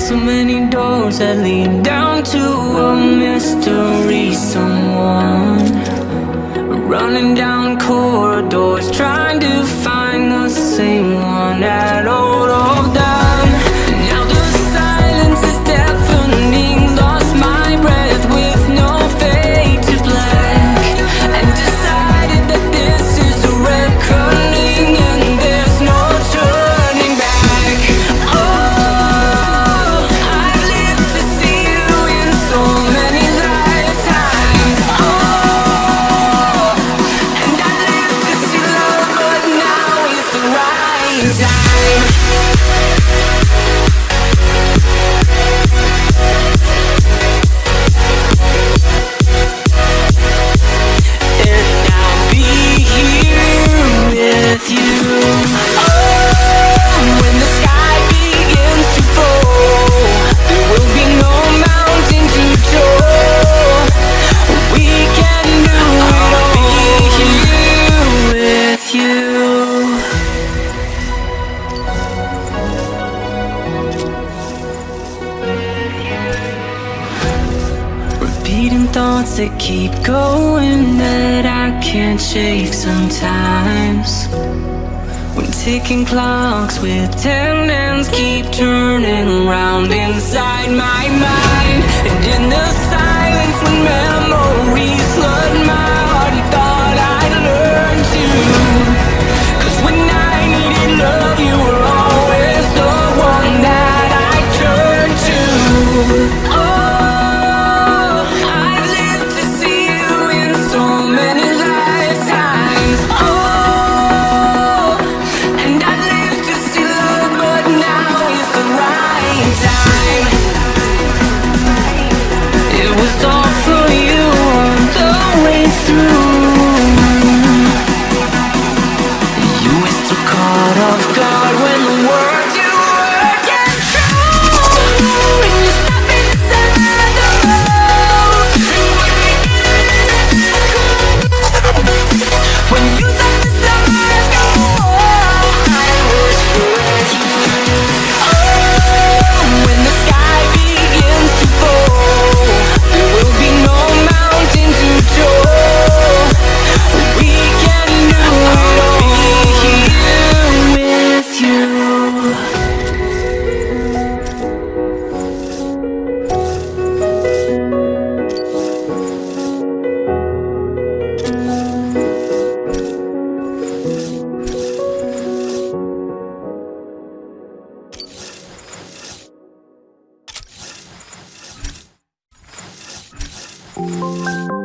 so many doors that lead down to a mystery. Somewhere time fleeting thoughts that keep going that I can't shake sometimes. When ticking clocks with tendons keep turning around inside my mind And in the silence you